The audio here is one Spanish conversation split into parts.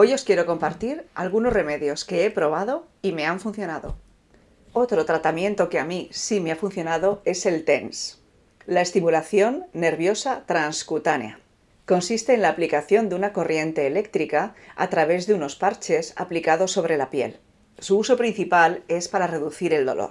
Hoy os quiero compartir algunos remedios que he probado y me han funcionado. Otro tratamiento que a mí sí me ha funcionado es el TENS, la estimulación nerviosa transcutánea. Consiste en la aplicación de una corriente eléctrica a través de unos parches aplicados sobre la piel. Su uso principal es para reducir el dolor.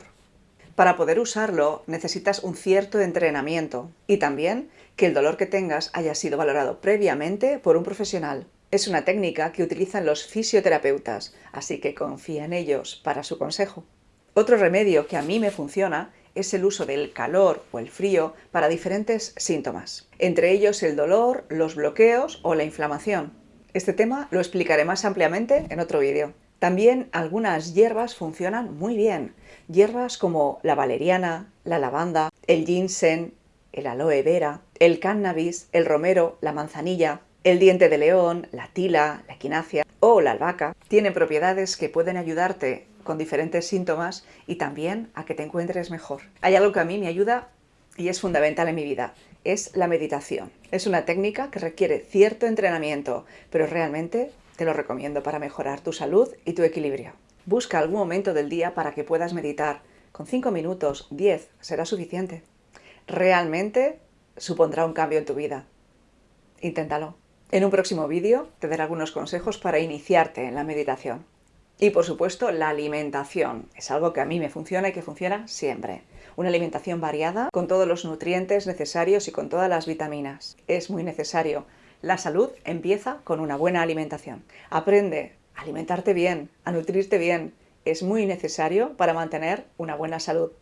Para poder usarlo necesitas un cierto entrenamiento y también que el dolor que tengas haya sido valorado previamente por un profesional. Es una técnica que utilizan los fisioterapeutas, así que confía en ellos para su consejo. Otro remedio que a mí me funciona es el uso del calor o el frío para diferentes síntomas, entre ellos el dolor, los bloqueos o la inflamación. Este tema lo explicaré más ampliamente en otro vídeo. También algunas hierbas funcionan muy bien, hierbas como la valeriana, la lavanda, el ginseng, el aloe vera, el cannabis, el romero, la manzanilla, el diente de león, la tila, la equinacia o la albahaca tienen propiedades que pueden ayudarte con diferentes síntomas y también a que te encuentres mejor. Hay algo que a mí me ayuda y es fundamental en mi vida, es la meditación. Es una técnica que requiere cierto entrenamiento, pero realmente te lo recomiendo para mejorar tu salud y tu equilibrio. Busca algún momento del día para que puedas meditar. Con 5 minutos, 10, será suficiente. Realmente supondrá un cambio en tu vida. Inténtalo. En un próximo vídeo te daré algunos consejos para iniciarte en la meditación. Y por supuesto la alimentación, es algo que a mí me funciona y que funciona siempre. Una alimentación variada, con todos los nutrientes necesarios y con todas las vitaminas. Es muy necesario. La salud empieza con una buena alimentación. Aprende a alimentarte bien, a nutrirte bien. Es muy necesario para mantener una buena salud.